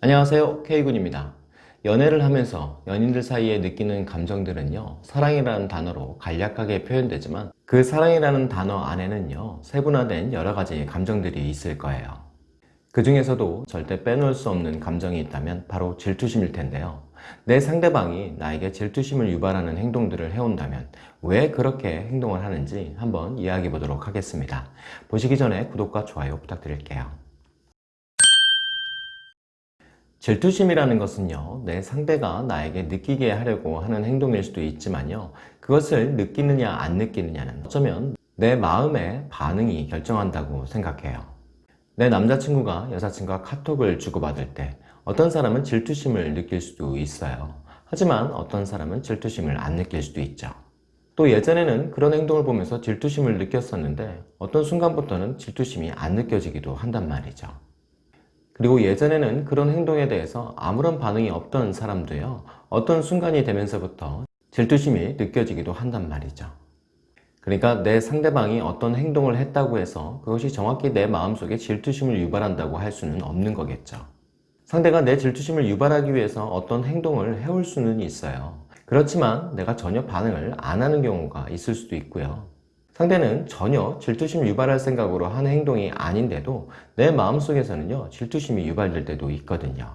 안녕하세요. K군입니다. 연애를 하면서 연인들 사이에 느끼는 감정들은요 사랑이라는 단어로 간략하게 표현되지만 그 사랑이라는 단어 안에는요 세분화된 여러 가지 감정들이 있을 거예요. 그 중에서도 절대 빼놓을 수 없는 감정이 있다면 바로 질투심일 텐데요. 내 상대방이 나에게 질투심을 유발하는 행동들을 해온다면 왜 그렇게 행동을 하는지 한번 이야기해 보도록 하겠습니다. 보시기 전에 구독과 좋아요 부탁드릴게요 질투심이라는 것은요 내 상대가 나에게 느끼게 하려고 하는 행동일 수도 있지만요 그것을 느끼느냐 안 느끼느냐는 어쩌면 내 마음의 반응이 결정한다고 생각해요. 내 남자친구가 여자친구와 카톡을 주고받을 때 어떤 사람은 질투심을 느낄 수도 있어요. 하지만 어떤 사람은 질투심을 안 느낄 수도 있죠. 또 예전에는 그런 행동을 보면서 질투심을 느꼈었는데 어떤 순간부터는 질투심이 안 느껴지기도 한단 말이죠 그리고 예전에는 그런 행동에 대해서 아무런 반응이 없던 사람도요 어떤 순간이 되면서부터 질투심이 느껴지기도 한단 말이죠. 그러니까 내 상대방이 어떤 행동을 했다고 해서 그것이 정확히 내 마음속에 질투심을 유발한다고 할 수는 없는 거겠죠. 상대가 내 질투심을 유발하기 위해서 어떤 행동을 해올 수는 있어요. 그렇지만 내가 전혀 반응을 안 하는 경우가 있을 수도 있고요 상대는 전혀 질투심 유발할 생각으로 하는 행동이 아닌데도 내 마음속에서는요 질투심이 유발될 때도 있거든요.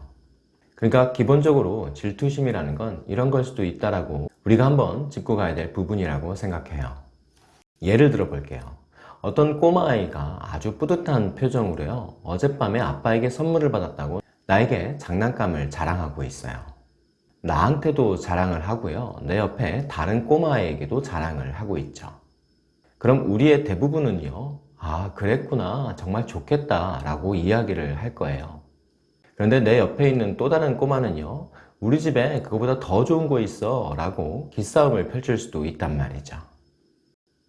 그러니까 기본적으로 질투심이라는 건 이런 걸 수도 있다라고 우리가 한번 짚고 가야 될 부분이라고 생각해요. 예를 들어 볼게요. 어떤 꼬마아이가 아주 뿌듯한 표정으로요 어젯밤에 아빠에게 선물을 받았다고 나에게 장난감을 자랑하고 있어요. 나한테도 자랑을 하고요 내 옆에 다른 꼬마아이에게도 자랑을 하고 있죠 그럼 우리의 대부분은요 아 그랬구나 정말 좋겠다 라고 이야기를 할 거예요. 그런데 내 옆에 있는 또 다른 꼬마는요 우리 집에 그거보다 더 좋은 거 있어 라고 기싸움을 펼칠 수도 있단 말이죠.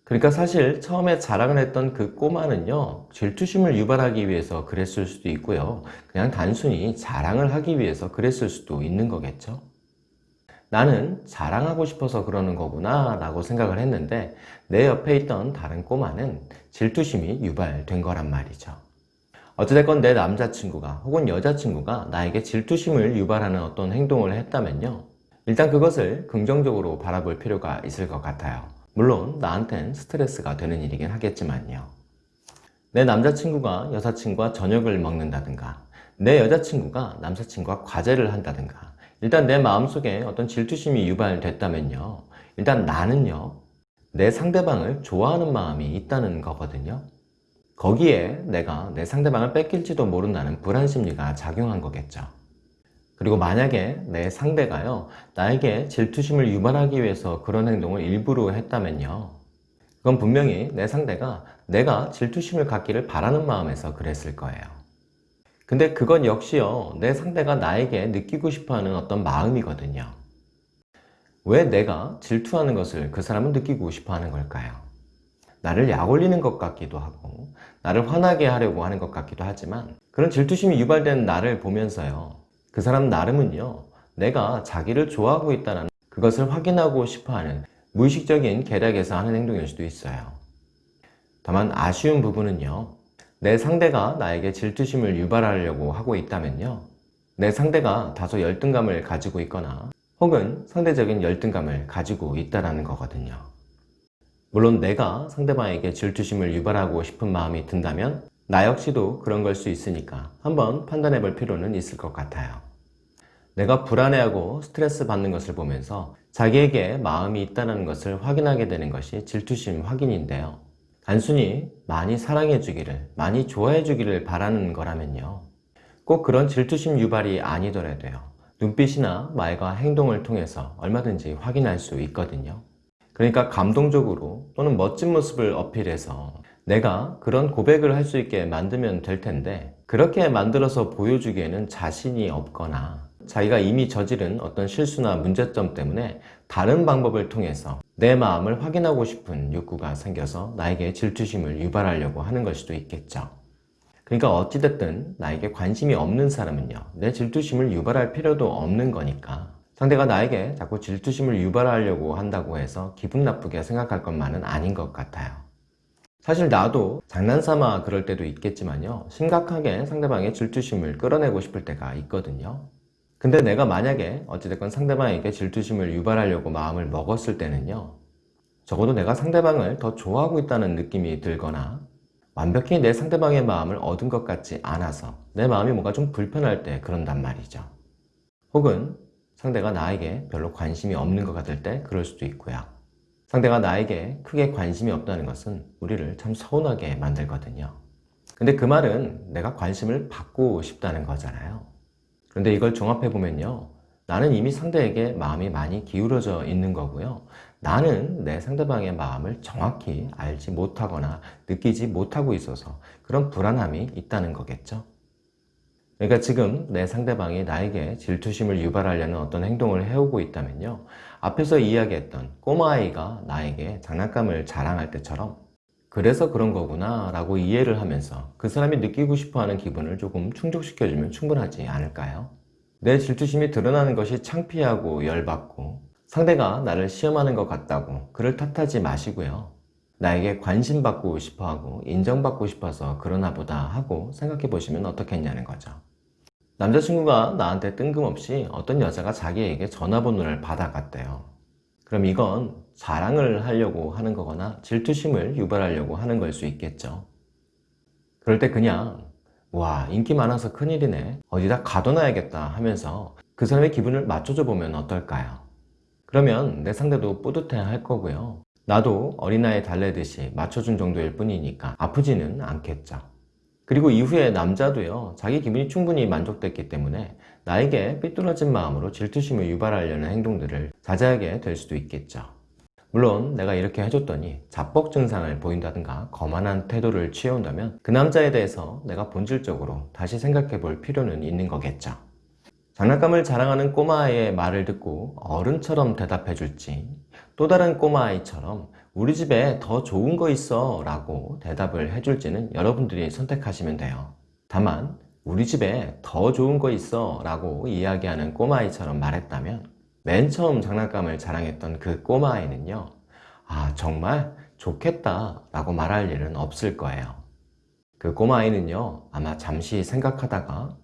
그러니까 사실 처음에 자랑을 했던 그 꼬마는요 질투심을 유발하기 위해서 그랬을 수도 있고요. 그냥 단순히 자랑을 하기 위해서 그랬을 수도 있는 거겠죠 나는 자랑하고 싶어서 그러는 거구나 라고 생각을 했는데 내 옆에 있던 다른 꼬마는 질투심이 유발된 거란 말이죠. 어찌됐건 내 남자친구가 혹은 여자친구가 나에게 질투심을 유발하는 어떤 행동을 했다면요. 일단 그것을 긍정적으로 바라볼 필요가 있을 것 같아요. 물론 나한텐 스트레스가 되는 일이긴 하겠지만요. 내 남자친구가 여자친구와 저녁을 먹는다든가 내 여자친구가 남자친구와 과제를 한다든가 일단 내 마음속에 어떤 질투심이 유발됐다면요. 일단 나는요 내 상대방을 좋아하는 마음이 있다는 거거든요. 거기에 내가 내 상대방을 뺏길지도 모른다는 불안심리가 작용한 거겠죠. 그리고 만약에 내 상대가요 나에게 질투심을 유발하기 위해서 그런 행동을 일부러 했다면요. 그건 분명히 내 상대가 내가 질투심을 갖기를 바라는 마음에서 그랬을 거예요 근데 그건 역시요 내 상대가 나에게 느끼고 싶어하는 어떤 마음이거든요 왜 내가 질투하는 것을 그 사람은 느끼고 싶어 하는 걸까요? 나를 약올리는 것 같기도 하고 나를 화나게 하려고 하는 것 같기도 하지만 그런 질투심이 유발된 나를 보면서요 그 사람 나름은요 내가 자기를 좋아하고 있다는 그것을 확인하고 싶어하는 무의식적인 계략에서 하는 행동일 수도 있어요 다만 아쉬운 부분은요 내 상대가 나에게 질투심을 유발하려고 하고 있다면요. 내 상대가 다소 열등감을 가지고 있거나 혹은 상대적인 열등감을 가지고 있다는 거거든요. 물론 내가 상대방에게 질투심을 유발하고 싶은 마음이 든다면 나 역시도 그런 걸 수 있으니까 한번 판단해 볼 필요는 있을 것 같아요. 내가 불안해하고 스트레스 받는 것을 보면서 자기에게 마음이 있다는 것을 확인하게 되는 것이 질투심 확인인데요 단순히 많이 사랑해 주기를 많이 좋아해 주기를 바라는 거라면요. 꼭 그런 질투심 유발이 아니더라도요. 눈빛이나 말과 행동을 통해서 얼마든지 확인할 수 있거든요. 그러니까 감동적으로 또는 멋진 모습을 어필해서 내가 그런 고백을 할 수 있게 만들면 될 텐데 그렇게 만들어서 보여주기에는 자신이 없거나 자기가 이미 저지른 어떤 실수나 문제점 때문에 다른 방법을 통해서 내 마음을 확인하고 싶은 욕구가 생겨서 나에게 질투심을 유발하려고 하는 걸 수도 있겠죠 그러니까 어찌됐든 나에게 관심이 없는 사람은요 내 질투심을 유발할 필요도 없는 거니까 상대가 나에게 자꾸 질투심을 유발하려고 한다고 해서 기분 나쁘게 생각할 것만은 아닌 것 같아요 사실 나도 장난삼아 그럴 때도 있겠지만요. 심각하게 상대방의 질투심을 끌어내고 싶을 때가 있거든요. 근데 내가 만약에 어찌됐건 상대방에게 질투심을 유발하려고 마음을 먹었을 때는요. 적어도 내가 상대방을 더 좋아하고 있다는 느낌이 들거나 완벽히 내 상대방의 마음을 얻은 것 같지 않아서 내 마음이 뭔가 좀 불편할 때 그런단 말이죠. 혹은 상대가 나에게 별로 관심이 없는 것 같을 때 그럴 수도 있고요. 상대가 나에게 크게 관심이 없다는 것은 우리를 참 서운하게 만들거든요. 근데 그 말은 내가 관심을 받고 싶다는 거잖아요. 그런데 이걸 종합해 보면요. 나는 이미 상대에게 마음이 많이 기울어져 있는 거고요. 나는 내 상대방의 마음을 정확히 알지 못하거나 느끼지 못하고 있어서 그런 불안함이 있다는 거겠죠. 그러니까 지금 내 상대방이 나에게 질투심을 유발하려는 어떤 행동을 해오고 있다면요. 앞에서 이야기했던 꼬마아이가 나에게 장난감을 자랑할 때처럼 그래서 그런 거구나 라고 이해를 하면서 그 사람이 느끼고 싶어하는 기분을 조금 충족시켜주면 충분하지 않을까요? 내 질투심이 드러나는 것이 창피하고 열받고 상대가 나를 시험하는 것 같다고 그를 탓하지 마시고요. 나에게 관심받고 싶어하고 인정받고 싶어서 그러나 보다 하고 생각해 보시면 어떻겠냐는 거죠. 남자친구가 나한테 뜬금없이 어떤 여자가 자기에게 전화번호를 받아갔대요. 그럼 이건 자랑을 하려고 하는 거거나 질투심을 유발하려고 하는 걸 수 있겠죠. 그럴 때 그냥 와 인기 많아서 큰일이네 어디다 가둬놔야겠다 하면서 그 사람의 기분을 맞춰줘 보면 어떨까요? 그러면 내 상대도 뿌듯해 할 거고요. 나도 어린아이 달래듯이 맞춰준 정도일 뿐이니까 아프지는 않겠죠. 그리고 이후에 남자도요 자기 기분이 충분히 만족됐기 때문에 나에게 삐뚤어진 마음으로 질투심을 유발하려는 행동들을 자제하게 될 수도 있겠죠 물론 내가 이렇게 해줬더니 자뻑 증상을 보인다든가 거만한 태도를 취해온다면 그 남자에 대해서 내가 본질적으로 다시 생각해 볼 필요는 있는 거겠죠. 장난감을 자랑하는 꼬마아이의 말을 듣고 어른처럼 대답해 줄지 또 다른 꼬마아이처럼 우리 집에 더 좋은 거 있어 라고 대답을 해 줄지는 여러분들이 선택하시면 돼요. 다만 우리 집에 더 좋은 거 있어 라고 이야기하는 꼬마아이처럼 말했다면 맨 처음 장난감을 자랑했던 그 꼬마아이는요 아 정말 좋겠다 라고 말할 일은 없을 거예요. 그 꼬마아이는요 아마 잠시 생각하다가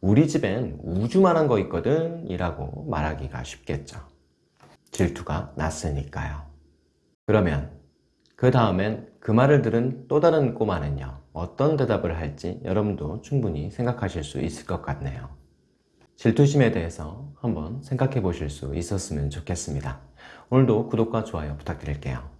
우리 집엔 우주만한 거 있거든. 이라고 말하기가 쉽겠죠. 질투가 났으니까요. 그러면 그 다음엔 그 말을 들은 또 다른 꼬마는요 어떤 대답을 할지 여러분도 충분히 생각하실 수 있을 것 같네요 질투심에 대해서 한번 생각해 보실 수 있었으면 좋겠습니다. 오늘도 구독과 좋아요 부탁드릴게요